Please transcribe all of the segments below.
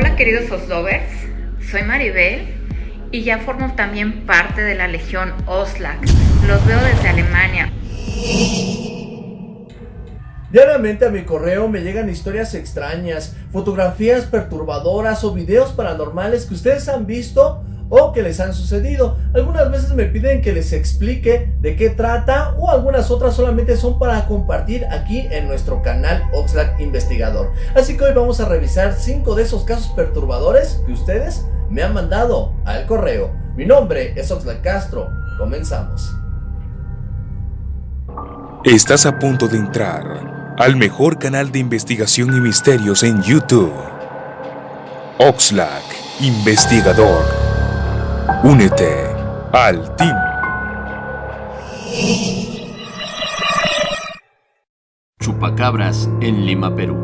Hola queridos Oslovers, soy Maribel y ya formo también parte de la Legión Oslak. Los veo desde Alemania. Diariamente a mi correo me llegan historias extrañas, fotografías perturbadoras o videos paranormales que ustedes han visto o que les han sucedido. Algunas veces me piden que les explique de qué trata o algunas otras solamente son para compartir aquí en nuestro canal Oxlack Investigador. Así que hoy vamos a revisar 5 de esos casos perturbadores que ustedes me han mandado al correo. Mi nombre es Oxlack Castro. Comenzamos. Estás a punto de entrar al mejor canal de investigación y misterios en YouTube. Oxlack Investigador. Únete al team. Chupacabras en Lima, Perú.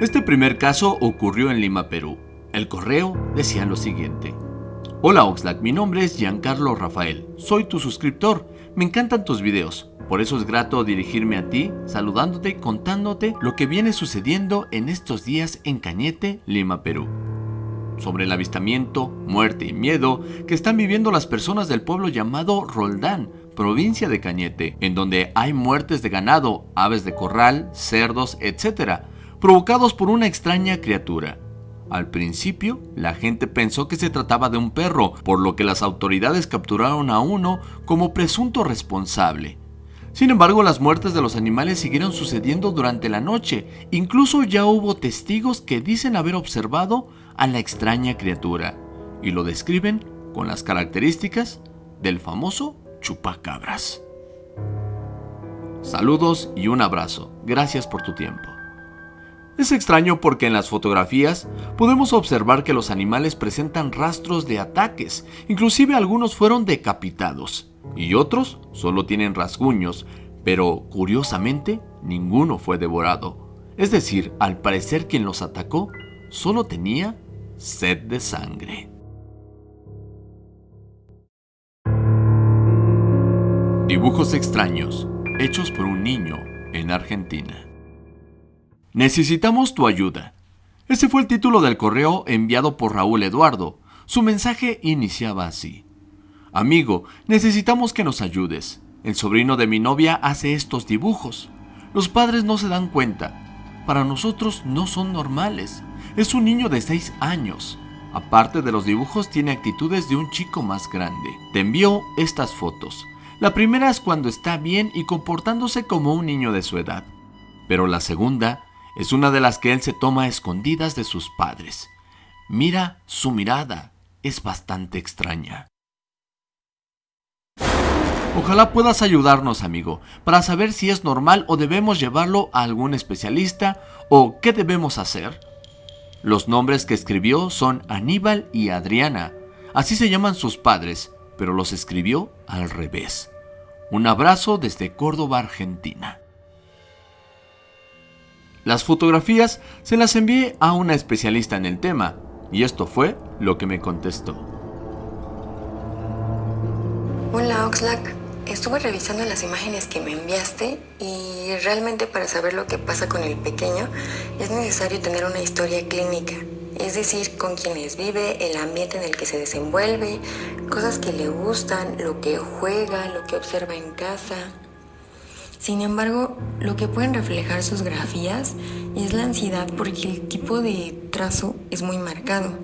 Este primer caso ocurrió en Lima, Perú. El correo decía lo siguiente. Hola Oxlack, mi nombre es Giancarlo Rafael. Soy tu suscriptor. Me encantan tus videos. Por eso es grato dirigirme a ti, saludándote y contándote lo que viene sucediendo en estos días en Cañete, Lima, Perú sobre el avistamiento, muerte y miedo que están viviendo las personas del pueblo llamado Roldán, provincia de Cañete, en donde hay muertes de ganado, aves de corral, cerdos, etc., provocados por una extraña criatura. Al principio, la gente pensó que se trataba de un perro, por lo que las autoridades capturaron a uno como presunto responsable. Sin embargo, las muertes de los animales siguieron sucediendo durante la noche. Incluso ya hubo testigos que dicen haber observado a la extraña criatura y lo describen con las características del famoso chupacabras. Saludos y un abrazo. Gracias por tu tiempo. Es extraño porque en las fotografías podemos observar que los animales presentan rastros de ataques, inclusive algunos fueron decapitados y otros solo tienen rasguños, pero curiosamente ninguno fue devorado. Es decir, al parecer quien los atacó solo tenía sed de sangre. Dibujos extraños hechos por un niño en Argentina. Necesitamos tu ayuda. Ese fue el título del correo enviado por Raúl Eduardo. Su mensaje iniciaba así. Amigo, necesitamos que nos ayudes. El sobrino de mi novia hace estos dibujos. Los padres no se dan cuenta. Para nosotros no son normales. Es un niño de 6 años. Aparte de los dibujos, tiene actitudes de un chico más grande. Te envío estas fotos. La primera es cuando está bien y comportándose como un niño de su edad. Pero la segunda es una de las que él se toma escondidas de sus padres. Mira su mirada, es bastante extraña. Ojalá puedas ayudarnos, amigo, para saber si es normal o debemos llevarlo a algún especialista o qué debemos hacer. Los nombres que escribió son Aníbal y Adriana. Así se llaman sus padres, pero los escribió al revés. Un abrazo desde Córdoba, Argentina. Las fotografías se las envié a una especialista en el tema, y esto fue lo que me contestó. Hola Oxlack, estuve revisando las imágenes que me enviaste y realmente para saber lo que pasa con el pequeño es necesario tener una historia clínica, es decir, con quienes vive, el ambiente en el que se desenvuelve, cosas que le gustan, lo que juega, lo que observa en casa. Sin embargo, lo que pueden reflejar sus grafías es la ansiedad porque el tipo de trazo es muy marcado,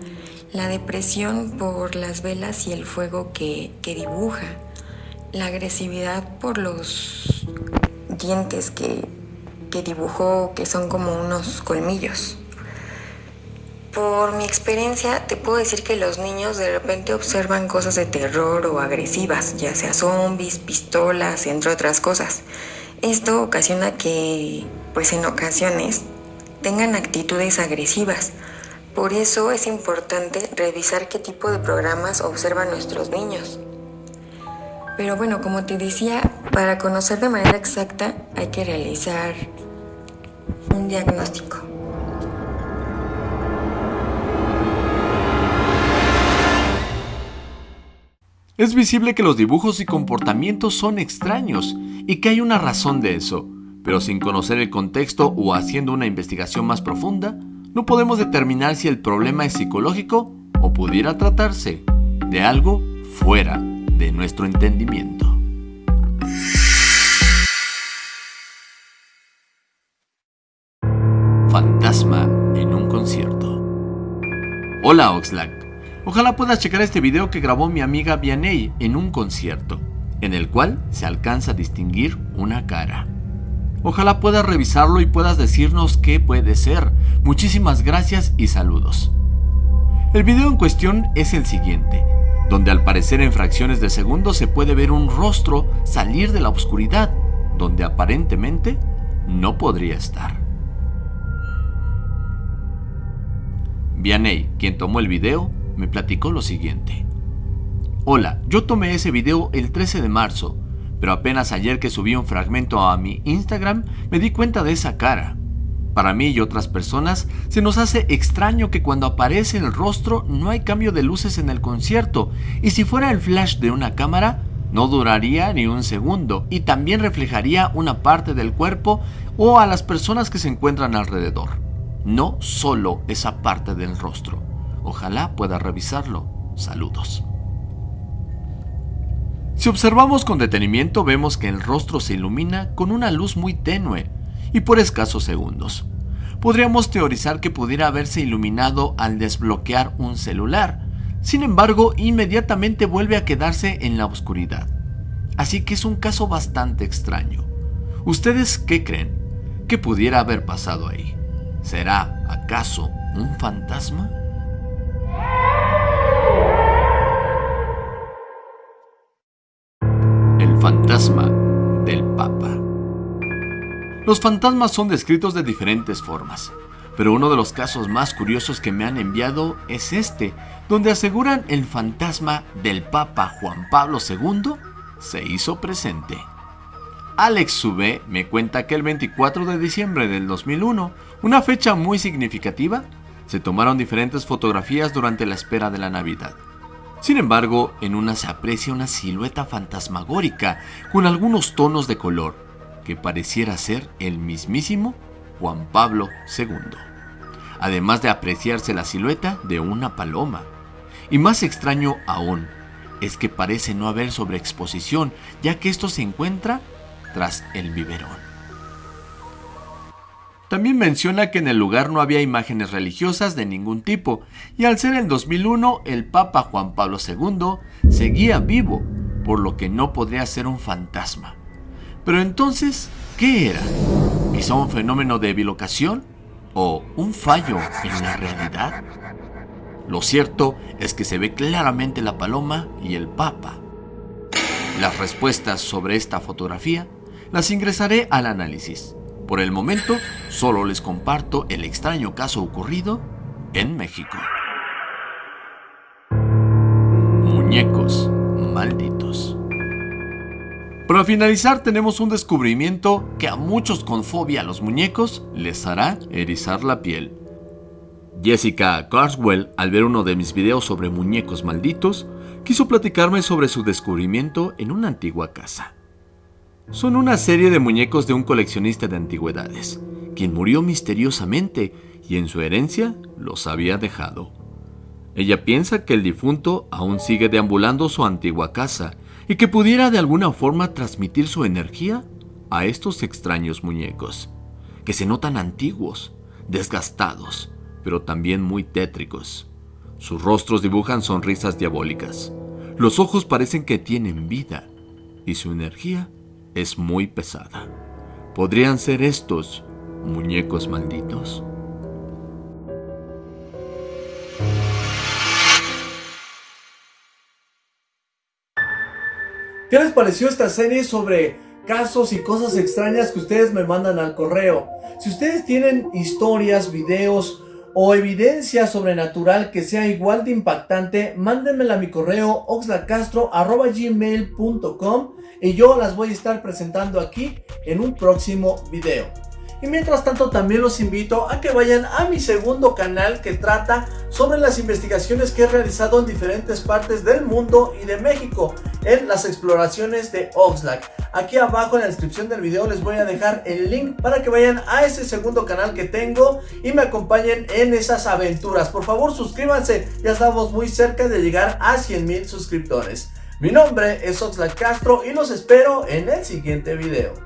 la depresión por las velas y el fuego que, que dibuja, la agresividad por los dientes que, que dibujó que son como unos colmillos. Por mi experiencia te puedo decir que los niños de repente observan cosas de terror o agresivas, ya sea zombies, pistolas, entre otras cosas. Esto ocasiona que, pues en ocasiones, tengan actitudes agresivas. Por eso es importante revisar qué tipo de programas observan nuestros niños. Pero bueno, como te decía, para conocer de manera exacta hay que realizar un diagnóstico. Es visible que los dibujos y comportamientos son extraños y que hay una razón de eso, pero sin conocer el contexto o haciendo una investigación más profunda, no podemos determinar si el problema es psicológico o pudiera tratarse de algo fuera de nuestro entendimiento. Fantasma en un concierto. Hola Oxlack. Ojalá puedas checar este video que grabó mi amiga Vianey en un concierto, en el cual se alcanza a distinguir una cara. Ojalá puedas revisarlo y puedas decirnos qué puede ser. Muchísimas gracias y saludos. El video en cuestión es el siguiente, donde al parecer en fracciones de segundos se puede ver un rostro salir de la oscuridad, donde aparentemente no podría estar. Vianey, quien tomó el video, me platicó lo siguiente. Hola, yo tomé ese video el 13 de marzo pero apenas ayer que subí un fragmento a mi Instagram me di cuenta de esa cara. Para mí y otras personas se nos hace extraño que cuando aparece el rostro no hay cambio de luces en el concierto y si fuera el flash de una cámara no duraría ni un segundo y también reflejaría una parte del cuerpo o a las personas que se encuentran alrededor. No solo esa parte del rostro. Ojalá pueda revisarlo. Saludos. Si observamos con detenimiento vemos que el rostro se ilumina con una luz muy tenue y por escasos segundos. Podríamos teorizar que pudiera haberse iluminado al desbloquear un celular, sin embargo inmediatamente vuelve a quedarse en la oscuridad. Así que es un caso bastante extraño. ¿Ustedes qué creen? ¿Qué pudiera haber pasado ahí? ¿Será acaso un fantasma? fantasma del Papa. Los fantasmas son descritos de diferentes formas, pero uno de los casos más curiosos que me han enviado es este, donde aseguran el fantasma del Papa Juan Pablo II se hizo presente. Alex Sube me cuenta que el 24 de diciembre del 2001, una fecha muy significativa, se tomaron diferentes fotografías durante la espera de la Navidad. Sin embargo, en una se aprecia una silueta fantasmagórica con algunos tonos de color que pareciera ser el mismísimo Juan Pablo II. Además de apreciarse la silueta de una paloma. Y más extraño aún, es que parece no haber sobreexposición, ya que esto se encuentra tras el biberón. También menciona que en el lugar no había imágenes religiosas de ningún tipo, y al ser el 2001 el Papa Juan Pablo II seguía vivo, por lo que no podría ser un fantasma. Pero entonces, ¿qué era? ¿Quizá un fenómeno de bilocación? ¿O un fallo en la realidad? Lo cierto es que se ve claramente la paloma y el Papa. Las respuestas sobre esta fotografía las ingresaré al análisis. Por el momento, solo les comparto el extraño caso ocurrido en México. Muñecos malditos. Para finalizar tenemos un descubrimiento que a muchos con fobia a los muñecos les hará erizar la piel. Jessica Carswell, al ver uno de mis videos sobre muñecos malditos, quiso platicarme sobre su descubrimiento en una antigua casa. Son una serie de muñecos de un coleccionista de antigüedades, quien murió misteriosamente y en su herencia los había dejado. Ella piensa que el difunto aún sigue deambulando su antigua casa y que pudiera de alguna forma transmitir su energía a estos extraños muñecos, que se notan antiguos, desgastados, pero también muy tétricos. Sus rostros dibujan sonrisas diabólicas, los ojos parecen que tienen vida y su energía es muy pesada. ¿Podrían ser estos muñecos malditos? ¿Qué les pareció esta serie sobre casos y cosas extrañas que ustedes me mandan al correo? Si ustedes tienen historias, videos o evidencia sobrenatural que sea igual de impactante, mándenmela a mi correo oxlacastro.gmail.com y yo las voy a estar presentando aquí en un próximo video. Y mientras tanto también los invito a que vayan a mi segundo canal que trata sobre las investigaciones que he realizado en diferentes partes del mundo y de México en las exploraciones de Oxlack. Aquí abajo en la descripción del video les voy a dejar el link para que vayan a ese segundo canal que tengo y me acompañen en esas aventuras. Por favor suscríbanse, ya estamos muy cerca de llegar a 100 mil suscriptores. Mi nombre es Oxlack Castro y los espero en el siguiente video.